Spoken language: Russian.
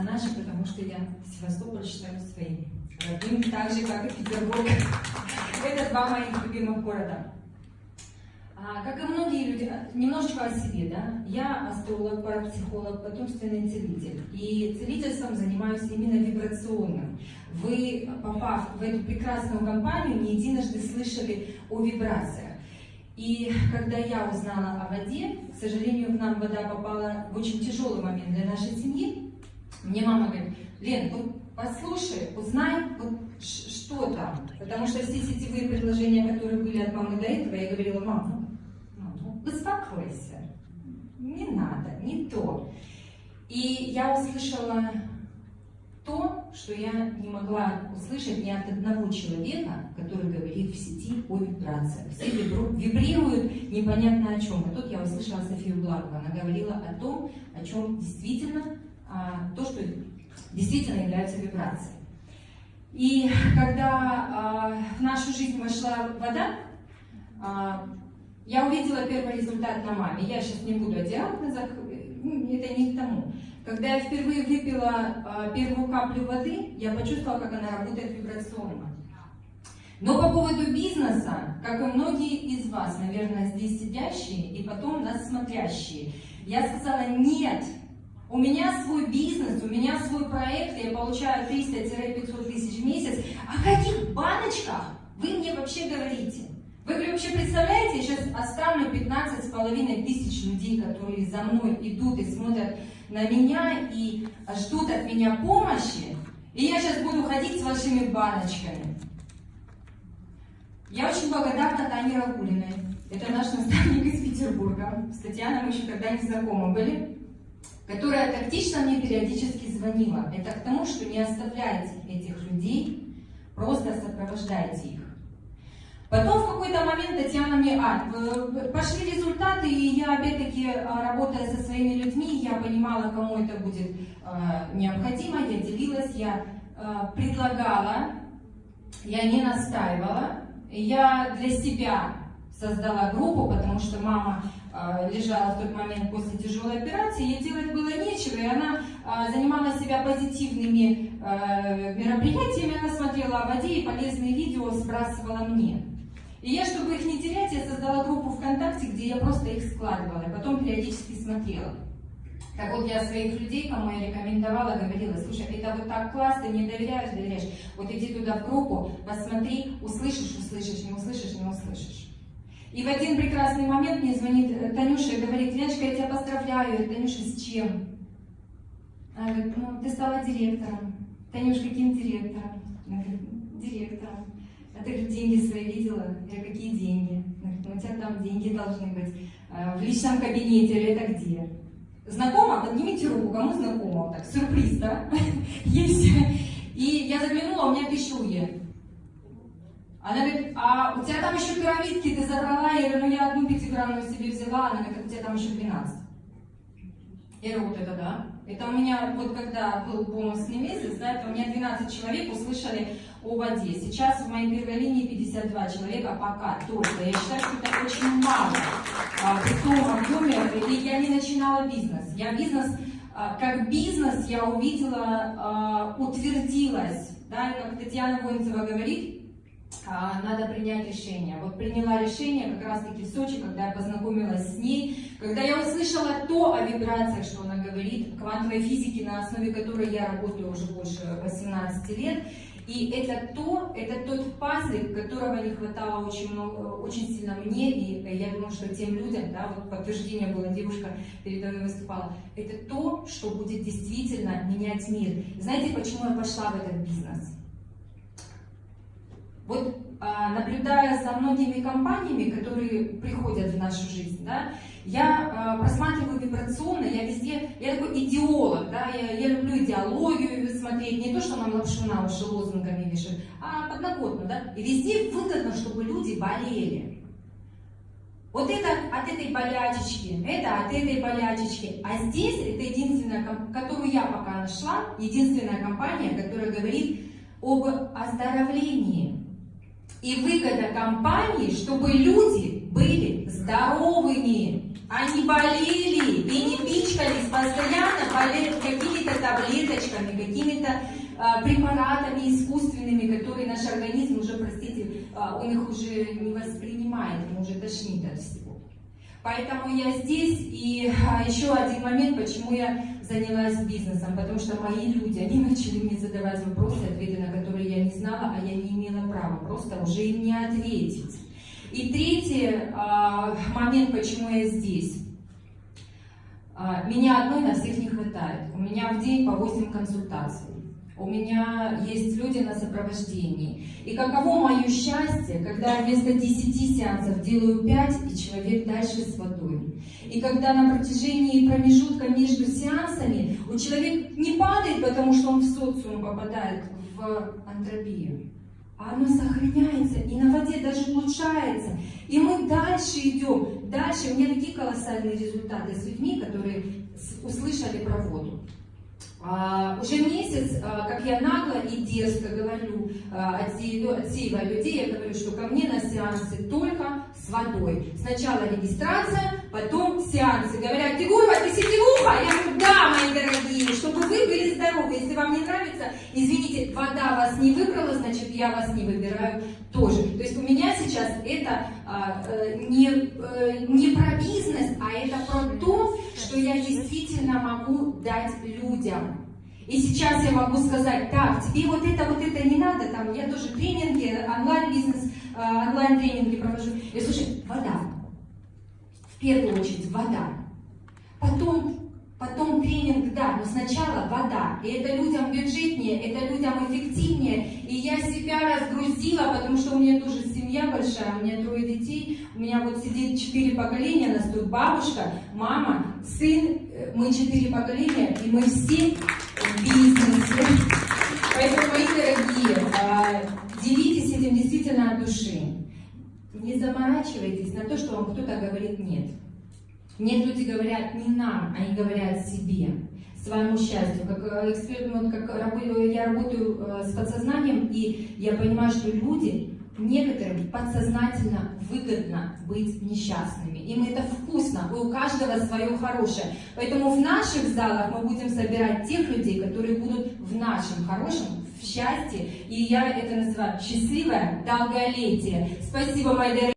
персонажи, потому что я Севастополь считаю своим родным, так же, как и Петербург. Это два моих любимых города. А, как и многие люди, а, немножечко о себе, да, я астролог, парапсихолог, потомственный целитель. И целительством занимаюсь именно вибрационным. Вы, попав в эту прекрасную компанию, не единожды слышали о вибрациях. И когда я узнала о воде, к сожалению, к нам вода попала в очень тяжелый момент для нашей семьи, мне мама говорит, Лен, вот послушай, узнай, вот что там. Потому что все сетевые предложения, которые были от мамы до этого, я говорила, мама, успокойся, не надо, не то. И я услышала то, что я не могла услышать ни от одного человека, который говорит в сети о вибрациях. Все вибрируют непонятно о чем. И тут я услышала Софию Благову. Она говорила о том, о чем действительно, то, что действительно является вибрацией. И когда а, в нашу жизнь вошла вода, а, я увидела первый результат на маме. Я сейчас не буду о диагнозах, ну, это не к тому. Когда я впервые выпила первую каплю воды, я почувствовала, как она работает вибрационно. Но по поводу бизнеса, как и многие из вас, наверное, здесь сидящие и потом нас смотрящие, я сказала, нет, у меня свой бизнес, у меня свой проект, я получаю 300-500 тысяч в месяц. О каких баночках вы мне вообще говорите? Вы вообще представляете, я сейчас оставлю 15 с половиной тысяч людей, которые за мной идут и смотрят на меня и ждут от меня помощи, и я сейчас буду ходить с вашими баночками. Я очень благодарна Тане Рагулиной. Это наш наставник из Петербурга. С Татьяной мы еще когда не знакомы были. Которая тактично мне периодически звонила. Это к тому, что не оставляйте этих людей, просто сопровождайте их. Потом в какой-то момент Татьяна мне, а, пошли результаты, и я опять-таки, а, работая со своими людьми, я понимала, кому это будет а, необходимо, я делилась, я а, предлагала, я не настаивала, я для себя создала группу, потому что мама лежала в тот момент после тяжелой операции, ей делать было нечего, и она занимала себя позитивными мероприятиями, она смотрела о воде и полезные видео сбрасывала мне. И я, чтобы их не терять, я создала группу ВКонтакте, где я просто их складывала, и потом периодически смотрела. Так вот, я своих людей, кому я рекомендовала, говорила, слушай, это вот так классно, не доверяешь, доверяешь. Вот иди туда в группу, посмотри, услышишь, услышишь, не услышишь, не услышишь. И в один прекрасный момент мне звонит э, Танюша и говорит, Леночка, я тебя поздравляю. Я Танюша, с чем? Она говорит, ну, ты стала директором. Танюш, каким директором? Она говорит, директором. А ты же деньги свои видела? Я говорю, какие деньги? ну, у тебя там деньги должны быть. А, в личном кабинете или это где? Знакомо? Поднимите руку, кому знакомо? Так, сюрприз, да? Есть. И я заглянула, у меня пищуги. Она говорит, а у тебя там еще пирамидки ты забрала? Я говорю, ну я одну пятиграммную себе взяла. Она говорит, у тебя там еще 12. Я говорю, вот это да. Это у меня, вот когда был бонусный месяц, да, это у меня 12 человек услышали о воде. Сейчас в моей первой линии 52 человека пока только. Я считаю, что это очень мало а, при том объеме. И я не начинала бизнес. Я бизнес, а, как бизнес я увидела, а, утвердилась. Да, как Татьяна Воинцева говорит, надо принять решение. Вот приняла решение как раз-таки в Сочи, когда я познакомилась с ней, когда я услышала то о вибрациях, что она говорит, квантовой физики, на основе которой я работаю уже больше 18 лет. И это то, это тот пазлик, которого не хватало очень, много, очень сильно мне, и я думаю, что тем людям, да, вот подтверждение было, девушка передо мной выступала, это то, что будет действительно менять мир. знаете, почему я пошла в этот бизнес? Вот а, наблюдая за многими компаниями, которые приходят в нашу жизнь, да, я а, просматриваю вибрационно, я везде, я такой идеолог, да, я, я люблю идеологию смотреть, не то, что нам лапшу на уши лозунгами вешают, а подноготно, да, и везде выгодно, чтобы люди болели. Вот это от этой болячечки, это от этой болячечки. А здесь это единственная, которую я пока нашла, единственная компания, которая говорит об оздоровлении. И выгода компании, чтобы люди были здоровыми, а не болели и не пичкались постоянно какими-то таблеточками, какими-то а, препаратами искусственными, которые наш организм уже, простите, а, он их уже не воспринимает, ему уже тошнит от всего. Поэтому я здесь, и а, еще один момент, почему я занялась бизнесом, потому что мои люди, они начали мне задавать вопросы, ответы на которые я не знала, а я не имела права просто уже им не ответить. И третий а, момент, почему я здесь. А, меня одной на всех не хватает. У меня в день по 8 консультаций. У меня есть люди на сопровождении. И каково мое счастье, когда вместо 10 сеансов делаю 5, и человек дальше с водой. И когда на протяжении промежутка между сеансами у человека не падает, потому что он в социум попадает в антропию, а оно сохраняется, и на воде даже улучшается. И мы дальше идем, дальше. У меня такие колоссальные результаты с людьми, которые услышали про воду. А, уже месяц, а, как я нагло и дерзко говорю, а, отсеивая людей, я говорю, что ко мне на сеансы только с водой. Сначала регистрация, потом сеансы. Говорят, Тигурова, ты сетевуха? Я говорю, да, мои дорогие, чтобы вы были здоровы. Если вам не нравится, извините, вода вас не выбрала, значит, я вас не выбираю тоже. То есть у меня сейчас это а, э, не, э, не про бизнес, а это про я действительно могу дать людям. И сейчас я могу сказать, так, тебе вот это, вот это не надо, там, я тоже тренинги, онлайн-бизнес, а, онлайн-тренинги провожу. Я слушай, вода. В первую очередь вода. Потом Потом тренинг, да, но сначала вода. И это людям бюджетнее, это людям эффективнее. И я себя разгрузила, потому что у меня тоже семья большая, у меня трое детей. У меня вот сидит четыре поколения, нас тут бабушка, мама, сын. Э, мы четыре поколения, и мы все в бизнесе. Поэтому, мои дорогие, а, делитесь этим действительно от души. Не заморачивайтесь на то, что вам кто-то говорит «нет». Нет, люди говорят не нам, они говорят себе, своему счастью. Как э, эксперт, как я работаю э, с подсознанием, и я понимаю, что люди, некоторым подсознательно выгодно быть несчастными. Им это вкусно, и у каждого свое хорошее. Поэтому в наших залах мы будем собирать тех людей, которые будут в нашем хорошем, в счастье. И я это называю счастливое долголетие. Спасибо, мои дорогие.